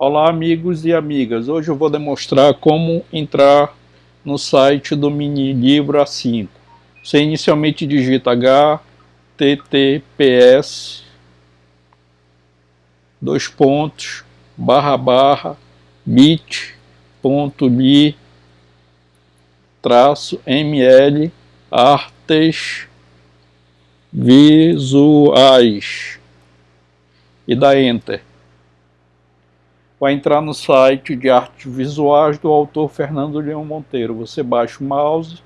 Olá amigos e amigas, hoje eu vou demonstrar como entrar no site do mini livro A5. Você inicialmente digita https dois pontos barra barra bit.ly traço ml artes visuais. E dá enter vai entrar no site de artes visuais do autor Fernando Leão Monteiro. Você baixa o mouse,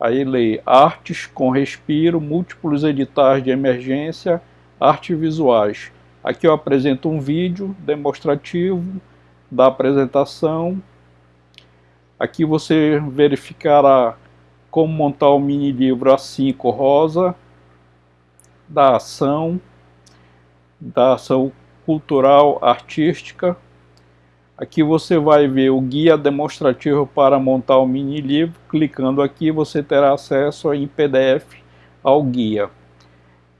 aí lê artes com respiro, múltiplos editais de emergência, artes visuais. Aqui eu apresento um vídeo demonstrativo da apresentação. Aqui você verificará como montar o mini livro A5 rosa, da ação, da ação cultural, artística. Aqui você vai ver o guia demonstrativo para montar o mini livro. Clicando aqui você terá acesso em PDF ao guia.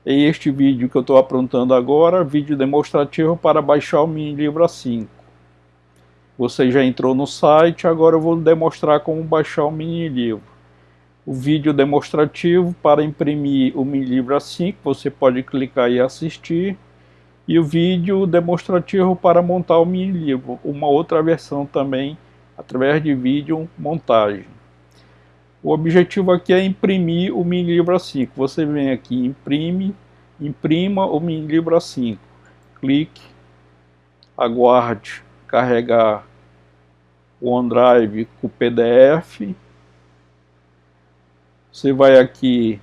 E este vídeo que eu estou aprontando agora, vídeo demonstrativo para baixar o mini livro A5. Você já entrou no site, agora eu vou demonstrar como baixar o mini livro. O vídeo demonstrativo para imprimir o livro A5, você pode clicar e assistir e o vídeo demonstrativo para montar o mini livro, uma outra versão também através de vídeo montagem. O objetivo aqui é imprimir o mini livro A5. Você vem aqui, imprime, imprima o mini livro A5. Clique, aguarde carregar o OneDrive com o PDF. Você vai aqui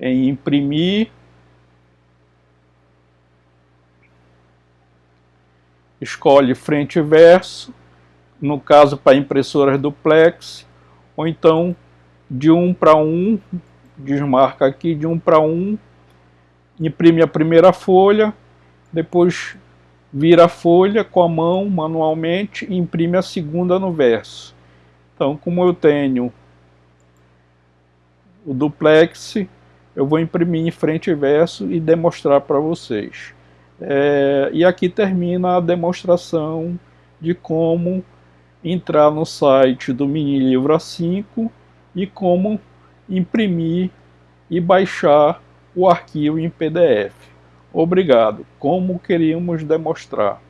em imprimir, escolhe frente e verso, no caso para impressoras duplex, ou então de um para um, desmarca aqui de um para um, imprime a primeira folha, depois vira a folha com a mão manualmente e imprime a segunda no verso. Então, como eu tenho o duplex, eu vou imprimir em frente e verso e demonstrar para vocês. É, e aqui termina a demonstração de como entrar no site do Mini Livro A5 e como imprimir e baixar o arquivo em PDF. Obrigado, como queríamos demonstrar.